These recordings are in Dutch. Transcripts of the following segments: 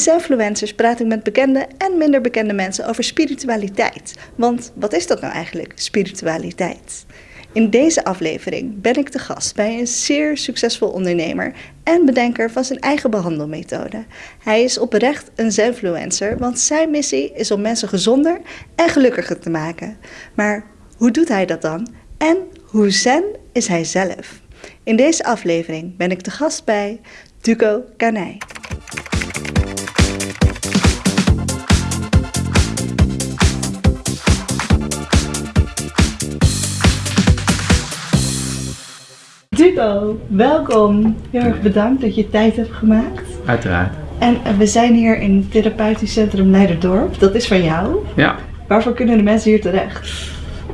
Zenfluencers praat ik met bekende en minder bekende mensen over spiritualiteit. Want wat is dat nou eigenlijk, spiritualiteit? In deze aflevering ben ik te gast bij een zeer succesvol ondernemer en bedenker van zijn eigen behandelmethode. Hij is oprecht een Zenfluencer, want zijn missie is om mensen gezonder en gelukkiger te maken. Maar hoe doet hij dat dan? En hoe zen is hij zelf? In deze aflevering ben ik te gast bij Duco Kanij. Duco, welkom. Heel erg bedankt dat je tijd hebt gemaakt. Uiteraard. En eh, we zijn hier in het therapeutisch centrum Leiderdorp. Dat is van jou. Ja, Waarvoor kunnen de mensen hier terecht?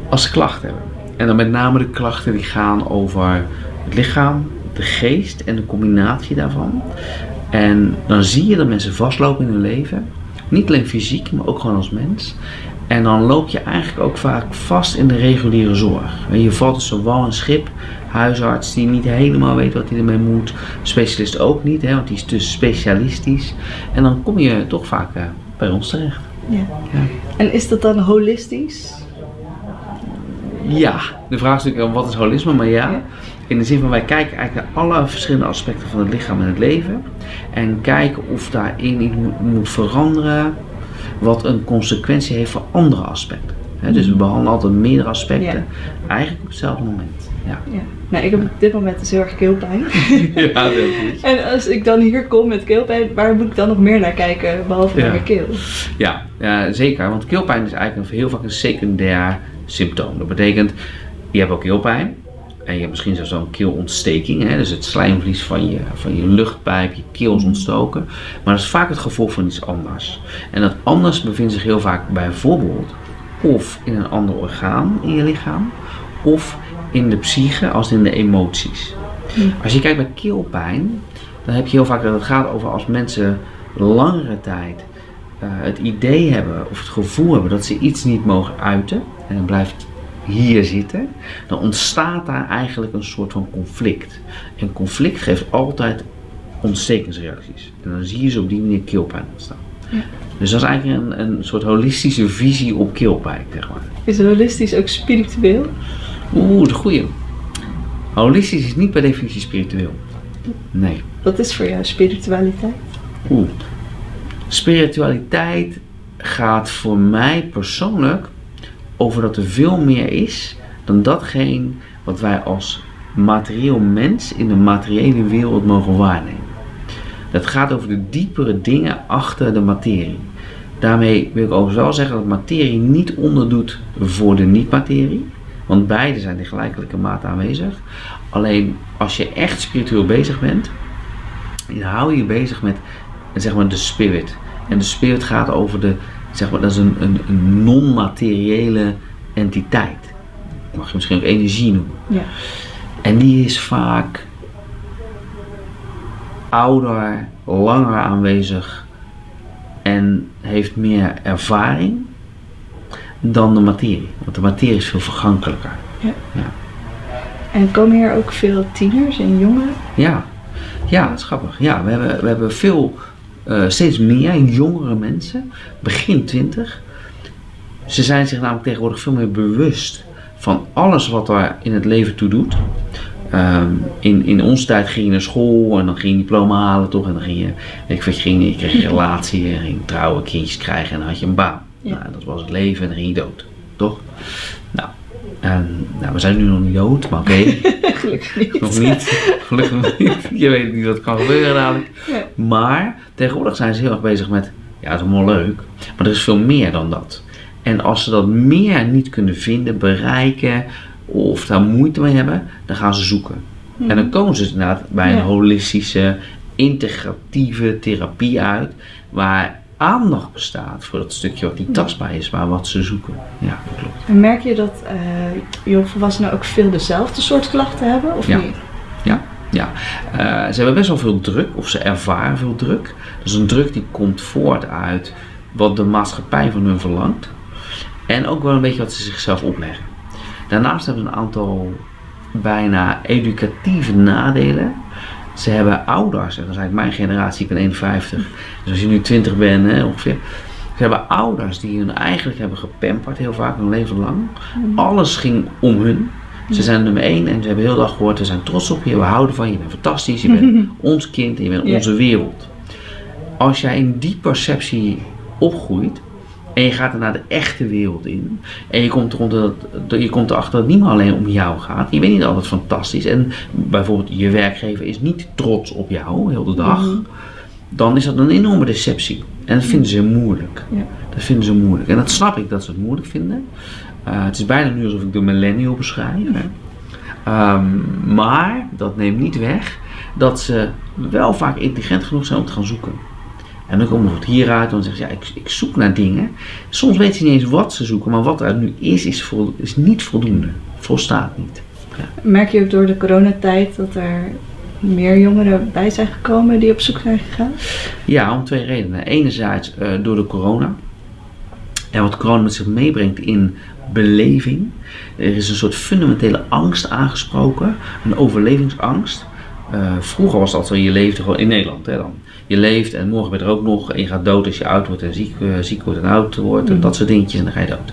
als ze klachten hebben. En dan met name de klachten die gaan over het lichaam, de geest en de combinatie daarvan. En dan zie je dat mensen vastlopen in hun leven. Niet alleen fysiek, maar ook gewoon als mens. En dan loop je eigenlijk ook vaak vast in de reguliere zorg. En je valt zo wal en schip. Huisarts die niet helemaal weet wat hij ermee moet. Specialist ook niet, hè, want die is dus specialistisch. En dan kom je toch vaak eh, bij ons terecht. Ja. Ja. En is dat dan holistisch? Ja, de vraag is natuurlijk wat is holisme, maar ja. Ja. In de zin van wij kijken eigenlijk naar alle verschillende aspecten van het lichaam en het leven. En kijken of daarin iets moet veranderen wat een consequentie heeft voor andere aspecten. Dus we behandelen altijd meerdere aspecten, eigenlijk op hetzelfde moment. Ja, Ja. Nou, ik heb op dit moment dus heel erg keelpijn. ja dat is. en als ik dan hier kom met keelpijn, waar moet ik dan nog meer naar kijken, behalve naar Ja. mijn keel? Ja, ja, zeker. Want keelpijn is eigenlijk heel vaak een secundair symptoom. Dat betekent, je hebt ook keelpijn. En je hebt misschien zelfs wel een keelontsteking. Hè? Dus het slijmvlies van je, van je luchtpijp, je keel is ontstoken. Maar dat is vaak het gevolg van iets anders. En dat anders bevindt zich heel vaak bijvoorbeeld of in een ander orgaan in je lichaam. Of in de psyche als in de emoties. Als je kijkt bij keelpijn, dan heb je heel vaak dat het gaat over als mensen langere tijd eh, het idee hebben of het gevoel hebben dat ze iets niet mogen uiten en het blijft hier zitten, dan ontstaat daar eigenlijk een soort van conflict. En conflict geeft altijd ontstekingsreacties. En dan zie je ze op die manier keelpijn ontstaan. Ja. Dus dat is eigenlijk een, een soort holistische visie op keelpijn, zeg maar. Is holistisch ook spiritueel? Oeh, de goeie. Holistisch is niet per definitie spiritueel. Nee. Wat is voor jou spiritualiteit? Oeh. Spiritualiteit gaat voor mij persoonlijk over dat er veel meer is dan datgene wat wij als materieel mens in de materiële wereld mogen waarnemen. Dat gaat over de diepere dingen achter de materie. Daarmee wil ik overigens wel zeggen dat materie niet onderdoet voor de niet-materie. Want beide zijn in gelijkelijke mate aanwezig. Alleen als je echt spiritueel bezig bent, dan hou je je bezig met zeg maar, de spirit. En de spirit gaat over de, zeg maar, dat is een, een, een non-materiële entiteit. Mag je misschien ook energie noemen. Ja. En die is vaak ouder, langer aanwezig en heeft meer ervaring dan de materie. Want de materie is veel vergankelijker. En komen hier ook veel tieners en jongeren? Ja, ja, dat is grappig. Ja, we hebben, we hebben veel, eh, steeds meer jongere mensen, begin twintig. Ze zijn zich namelijk tegenwoordig veel meer bewust van alles wat er in het leven toe doet. Ehm, in, in onze tijd ging je naar school en dan ging je diploma halen toch en dan ging je, weet ik je, ging, je kreeg een relatie en ging trouwen, kindjes krijgen en dan had je een baan. Ja. Nou, dat was het leven en dan ging je dood, toch? Nou, en, nou we zijn nu nog niet dood, maar oké. Gelukkig niet. Nog niet. Gelukkig niet. Je weet niet wat kan gebeuren dadelijk. Ja. Maar tegenwoordig zijn ze heel erg bezig met, ja, dat is allemaal leuk, maar er is veel meer dan dat. En als ze dat meer niet kunnen vinden, bereiken of daar moeite mee hebben, dan gaan ze zoeken. En dan komen ze inderdaad bij een Ja. holistische, integratieve therapie uit, waar aandacht bestaat voor dat stukje wat niet tastbaar is, maar wat ze zoeken. Ja, dat klopt. En merk je dat eh jongvolwassenen ook veel dezelfde soort klachten hebben? Of Ja. niet? Ja, ja. Eh, ze hebben best wel veel druk, of ze ervaren veel druk. Dat is een druk die komt voort uit wat de maatschappij van hun verlangt. En ook wel een beetje wat ze zichzelf opleggen. Daarnaast hebben ze een aantal bijna educatieve nadelen. Ze hebben ouders, en dat is eigenlijk mijn generatie, ik ben 51. Dus als je nu 20 bent hè, ongeveer. Ze hebben ouders die hun eigenlijk hebben gepamperd heel vaak hun leven lang. Alles ging om hun. Ze zijn nummer één en ze hebben heel dag gehoord, we zijn trots op je, we houden van je, je bent fantastisch, je bent ons kind en je bent onze wereld. Als jij in die perceptie opgroeit en je gaat er naar de echte wereld in en je komt, dat, je komt erachter dat het niet meer alleen om jou gaat, je bent niet altijd fantastisch en bijvoorbeeld je werkgever is niet trots op jou heel de dag, dan is dat een enorme deceptie. En dat vinden ze moeilijk. Ja. Dat vinden ze moeilijk. En dat snap ik dat ze het moeilijk vinden. Uh, het is bijna nu alsof ik de millennial beschrijf. Hè. Um, maar dat neemt niet weg dat ze wel vaak intelligent genoeg zijn om te gaan zoeken. En dan komt het hieruit, dan zeggen ze, ja, ik, ik, zoek naar dingen. Soms weten ze niet eens wat ze zoeken, maar wat er nu is, is, vol, is niet voldoende. Volstaat niet. Ja. Merk je ook door de coronatijd dat er meer jongeren bij zijn gekomen die op zoek zijn gegaan? Ja, om twee redenen. Enerzijds uh, door de corona. En wat corona met zich meebrengt in beleving. Er is een soort fundamentele angst aangesproken, een overlevingsangst. Uh, vroeger was dat zo, je leefde gewoon in Nederland. Hè, dan. Je leeft en morgen ben je er ook nog en je gaat dood als je oud wordt en ziek, uh, ziek wordt en oud wordt en mm. dat soort dingetjes en dan ga je dood.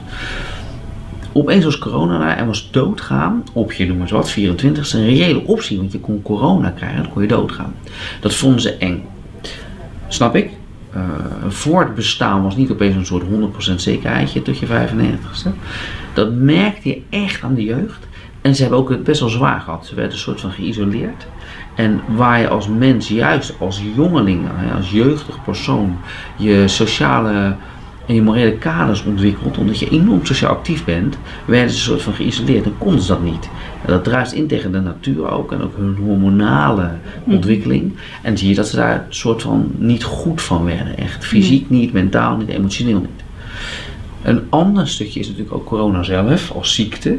Opeens was corona en was doodgaan op je noem eens wat, 24 een reële optie, want je kon corona krijgen en dan kon je doodgaan. Dat vonden ze eng. Snap ik? Uh, voor het bestaan was niet opeens een soort 100% zekerheidje tot je 95ste. Dat merkte je echt aan de jeugd. En ze hebben ook het best wel zwaar gehad. Ze werden een soort van geïsoleerd. En waar je als mens, juist als jongeling, als jeugdig persoon, je sociale en je morele kaders ontwikkelt, omdat je enorm sociaal actief bent, werden ze een soort van geïsoleerd en konden ze dat niet. En dat druist in tegen de natuur ook en ook hun hormonale ontwikkeling. En zie je dat ze daar een soort van niet goed van werden. Echt fysiek niet, mentaal niet, emotioneel niet. Een ander stukje is natuurlijk ook corona zelf als ziekte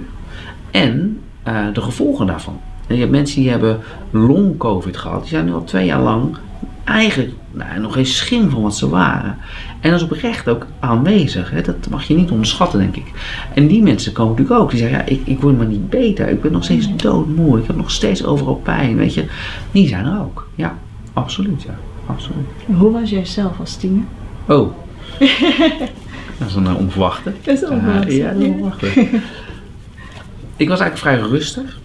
en uh, de gevolgen daarvan. En je hebt mensen die hebben long-covid gehad, die zijn nu al twee jaar lang eigenlijk nou, nog geen schim van wat ze waren. En dat is oprecht ook aanwezig. Hè? Dat mag je niet onderschatten, denk ik. En die mensen komen natuurlijk ook. Die zeggen, ja, ik, ik word maar niet beter. Ik ben nog steeds doodmoe. Ik heb nog steeds overal pijn, weet je. Die zijn er ook. Ja, absoluut, ja. Absoluut. Hoe was jij zelf als tiener? Oh. dat is een onverwachte. Dat is onverwachte. Uh, ja, dat is onverwachte. Ik was eigenlijk vrij rustig.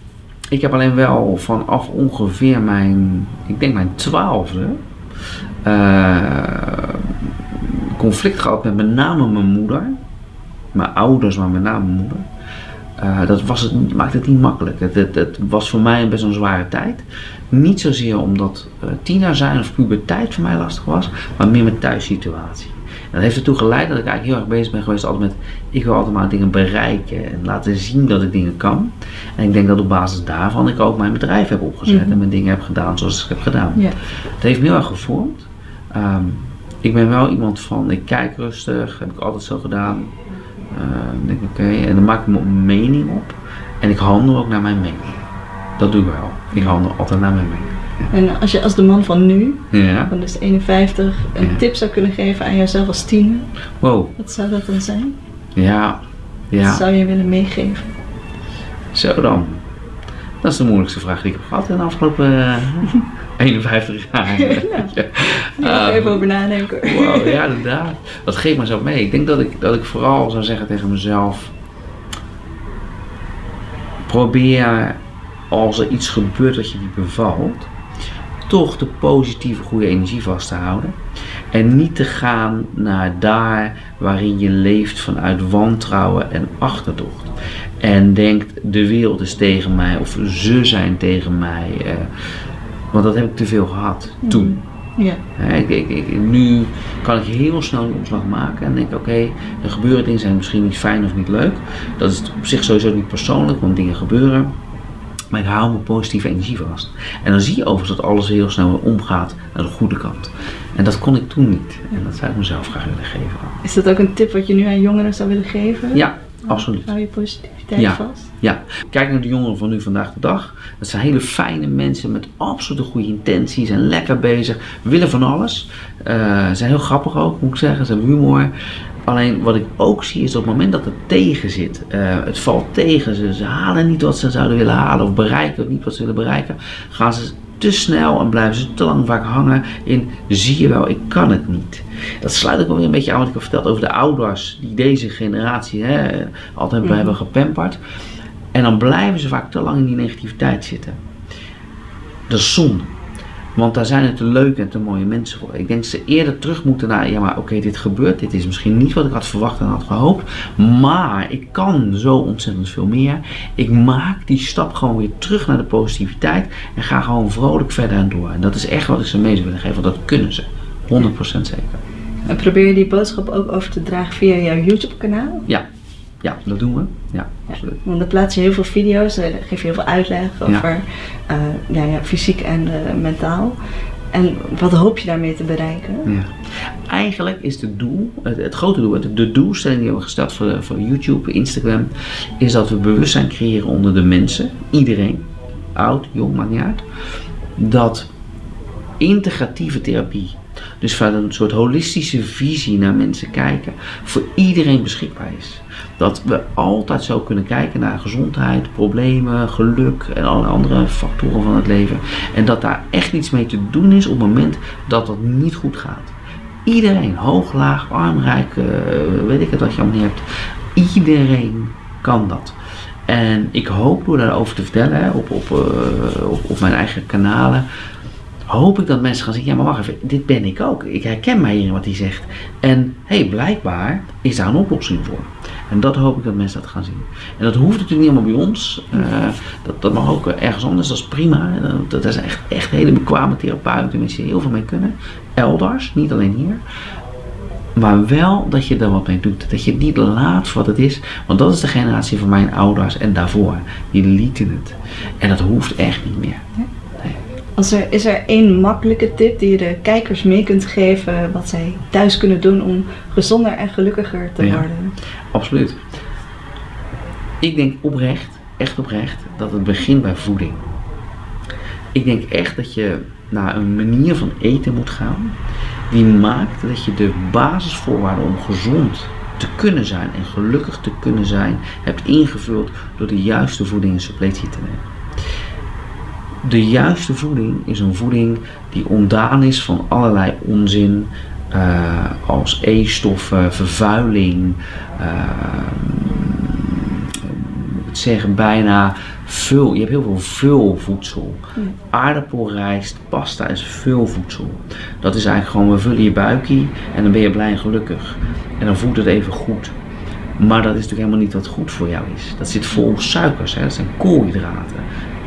Ik heb alleen wel vanaf ongeveer mijn, ik denk mijn twaalfde, uh, conflict gehad met met name mijn moeder. Mijn ouders, maar met name mijn moeder. Uh, dat was het, maakte het niet makkelijk. Het, het, was voor mij best een zware tijd. Niet zozeer omdat uh, tiener zijn of puberteit voor mij lastig was, maar meer met thuissituatie. En dat heeft ertoe geleid dat ik eigenlijk heel erg bezig ben geweest altijd met, ik wil altijd maar dingen bereiken en laten zien dat ik dingen kan. En ik denk dat op basis daarvan ik ook mijn bedrijf heb opgezet mm -hmm. en mijn dingen heb gedaan zoals ik heb gedaan. Het heeft me heel erg gevormd. Um, ik ben wel iemand van, ik kijk rustig, heb ik altijd zo gedaan. Uh, denk oké, okay, en dan maak ik mijn mening op en ik handel ook naar mijn mening. Dat doe ik wel. Ik handel altijd naar mijn mening. En als je als de man van nu, ja. van dus 51, een Ja. tip zou kunnen geven aan jezelf als tiener, Wow, wat zou dat dan zijn? ja, Wat ja, zou je willen meegeven? zo dan. Dat is de moeilijkste vraag die ik heb gehad in de afgelopen eh, 51 jaar. Ja. Ja, Ehm, even over nadenken. Wow, ja, inderdaad. Dat geeft me zo mee. Ik denk dat ik, dat ik vooral zou zeggen tegen mezelf: probeer als er iets gebeurt dat je niet bevalt, toch de positieve goede energie vast te houden. En niet te gaan naar daar waarin je leeft vanuit wantrouwen en achterdocht. En denkt de wereld is tegen mij of ze zijn tegen mij. eh, want dat heb ik te veel gehad toen. Ja. Hè, ik, ik, ik- nu kan ik heel snel een omslag maken en denk oké, er gebeuren dingen zijn misschien niet fijn of niet leuk. Dat is op zich sowieso niet persoonlijk, want dingen gebeuren. Maar ik hou mijn positieve energie vast. En dan zie je overigens dat alles heel snel omgaat naar de goede kant. En dat kon ik toen niet. En dat zou ik mezelf graag willen geven. Is dat ook een tip wat je nu aan jongeren zou willen geven? Ja, absoluut. Hou je positiviteit Ja. vast? Ja, kijk naar de jongeren van nu vandaag de dag. Dat zijn hele fijne mensen met absolute goede intenties, zijn lekker bezig, willen van alles. Eh, zijn heel grappig ook, moet ik zeggen, ze hebben humor. Alleen wat ik ook zie is op het moment dat het tegen zit, eh, het valt tegen, ze, ze halen niet wat ze zouden willen halen of bereiken niet wat ze willen bereiken, gaan ze te snel en blijven ze te lang vaak hangen in zie je wel, ik kan het niet. Dat sluit ook wel weer een beetje aan wat ik heb verteld over de ouders die deze generatie hè, altijd mm. hebben gepamperd. En dan blijven ze vaak te lang in die negativiteit zitten. Is zonde. Want daar zijn het te leuke en te mooie mensen voor. Ik denk dat ze eerder terug moeten naar, ja maar oké, dit gebeurt. Dit is misschien niet wat ik had verwacht en had gehoopt. Maar ik kan zo ontzettend veel meer. Ik maak die stap gewoon weer terug naar de positiviteit. En ga gewoon vrolijk verder en door. En dat is echt wat ik ze mee zou willen geven. Want dat kunnen ze. 100% zeker. En probeer je die boodschap ook over te dragen via jouw YouTube kanaal? Ja, ja, dat doen we. Ja, absoluut. want dan plaats je heel veel video's, dan geef je heel veel uitleg over ja. Uh, ja, fysiek en uh, mentaal. En wat hoop je daarmee te bereiken? Ja. Eigenlijk is het doel, het, het, grote doel, de doelstelling die we hebben gesteld voor, voor YouTube, Instagram, is dat we bewustzijn creëren onder de mensen, iedereen, oud, jong, maakt niet uit, dat integratieve therapie dus vanuit een soort holistische visie naar mensen kijken, voor iedereen beschikbaar is. Dat we altijd zo kunnen kijken naar gezondheid, problemen, geluk en alle andere factoren van het leven. En dat daar echt iets mee te doen is op het moment dat dat niet goed gaat. Iedereen, hoog, laag, arm, rijk, uh, weet ik het wat je allemaal hebt. Iedereen kan dat. En ik hoop door daarover te vertellen op, op, uh, op, op mijn eigen kanalen hoop ik dat mensen gaan zeggen, ja maar wacht even, dit ben ik ook. Ik herken mij in wat hij zegt. En hé, hey, blijkbaar is daar een oplossing voor. En dat hoop ik dat mensen dat gaan zien. En dat hoeft natuurlijk niet allemaal bij ons. Uh, dat, dat mag ook ergens anders, dat is prima. Dat, dat zijn echt, echt hele bekwame therapeuten, mensen heel veel mee kunnen. Elders, niet alleen hier. Maar wel dat je er wat mee doet. Dat je het niet laat voor wat het is. Want dat is de generatie van mijn ouders en daarvoor. Die lieten het. En dat hoeft echt niet meer. Als er, is er één makkelijke tip die je de kijkers mee kunt geven wat zij thuis kunnen doen om gezonder en gelukkiger te worden? Absoluut. Ik denk oprecht, echt oprecht, dat het begint bij voeding. Ik denk echt dat je naar een manier van eten moet gaan die maakt dat je de basisvoorwaarden om gezond te kunnen zijn en gelukkig te kunnen zijn hebt ingevuld door de juiste voeding en suppletie te nemen. De juiste voeding is een voeding die ontdaan is van allerlei onzin, uh, als E-stoffen, vervuiling, uh, het zeggen bijna vul. Je hebt heel veel vulvoedsel. Ja. Aardappelrijst, pasta is vulvoedsel. Dat is eigenlijk gewoon, we vullen je buikje en dan ben je blij en gelukkig. En dan voelt het even goed. Maar dat is natuurlijk helemaal niet wat goed voor jou is. Dat zit vol suikers, hè? dat zijn koolhydraten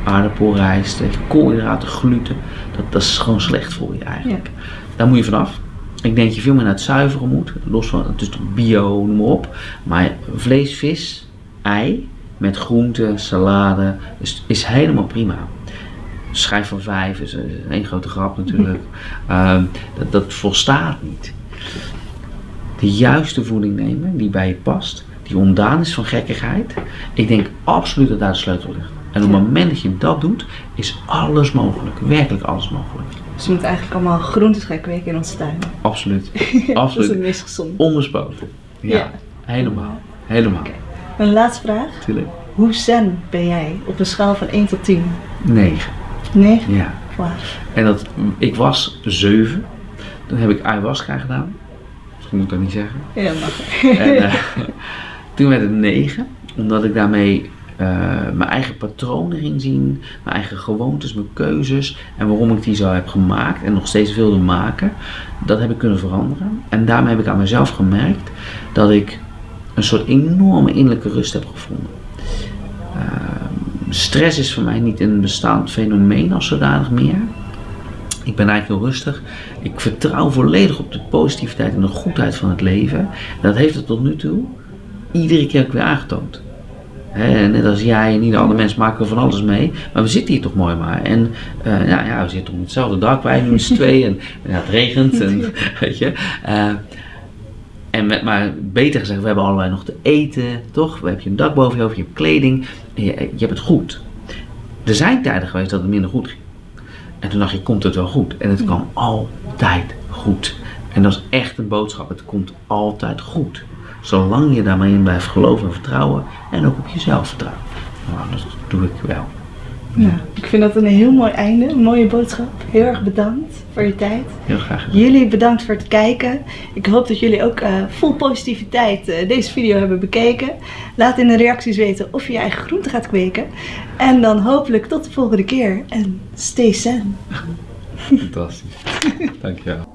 aardappelrijst, koolhydraten, gluten. Dat, dat is gewoon slecht voor je eigenlijk. Daar moet je vanaf. Ik denk dat je veel meer naar het zuiveren moet. Los van, het is bio, noem maar op. Maar vlees, vis, ei met groenten, salade is, is helemaal prima. Schijf van vijf is een grote grap natuurlijk. Ehm, dat, dat volstaat niet. De juiste voeding nemen die bij je past, die ontdaan is van gekkigheid. Ik denk absoluut dat daar de sleutel ligt. En op het moment dat je dat doet, is alles mogelijk. Werkelijk alles mogelijk. Dus je moet eigenlijk allemaal groentes gaan kweken in onze tuin. Absoluut. Absoluut. dat is het meest gezond. Onbespoten. Ja, helemaal. Helemaal. Okay. Een laatste vraag. Tuurlijk. Hoe zen ben jij op een schaal van 1 tot 10? 9. 9? Ja. Wow. En dat, ik was 7. Toen heb ik ayahuasca gedaan. Misschien moet ik dat niet zeggen. Ja, mag. En, uh, toen werd het 9. Omdat ik daarmee uh, mijn eigen patronen ging zien, mijn eigen gewoontes, mijn keuzes en waarom ik die zo heb gemaakt en nog steeds wilde maken, dat heb ik kunnen veranderen. En daarmee heb ik aan mezelf gemerkt dat ik een soort enorme innerlijke rust heb gevonden. Uh, stress is voor mij niet een bestaand fenomeen als zodanig meer. Ik ben eigenlijk heel rustig. Ik vertrouw volledig op de positiviteit en de goedheid van het leven. En dat heeft het tot nu toe iedere keer weer aangetoond net als jij en ieder andere mens maken we van alles mee. Maar we zitten hier toch mooi maar. En uh, nou, ja, we zitten op hetzelfde dak, wij doen z'n twee. En ja, het regent. En, weet je. Uh, en met, maar beter gezegd, we hebben allebei nog te eten, toch? We hebben je een dak boven je hoofd, je hebt kleding. Je, je, hebt het goed. Er zijn tijden geweest dat het minder goed ging. En toen dacht je, komt het wel goed? En het kan altijd goed. En dat is echt een boodschap. Het komt altijd goed. Zolang je daarmee in blijft geloven en vertrouwen en ook op jezelf vertrouwen. Nou, dat doe ik wel. Nou, ik vind dat een heel mooi einde, een mooie boodschap. Heel erg bedankt voor je tijd. Heel graag gedaan. Jullie bedankt voor het kijken. Ik hoop dat jullie ook eh, vol positiviteit eh, deze video hebben bekeken. Laat in de reacties weten of je je eigen groente gaat kweken. En dan hopelijk tot de volgende keer. En stay zen. Fantastisch. Dankjewel.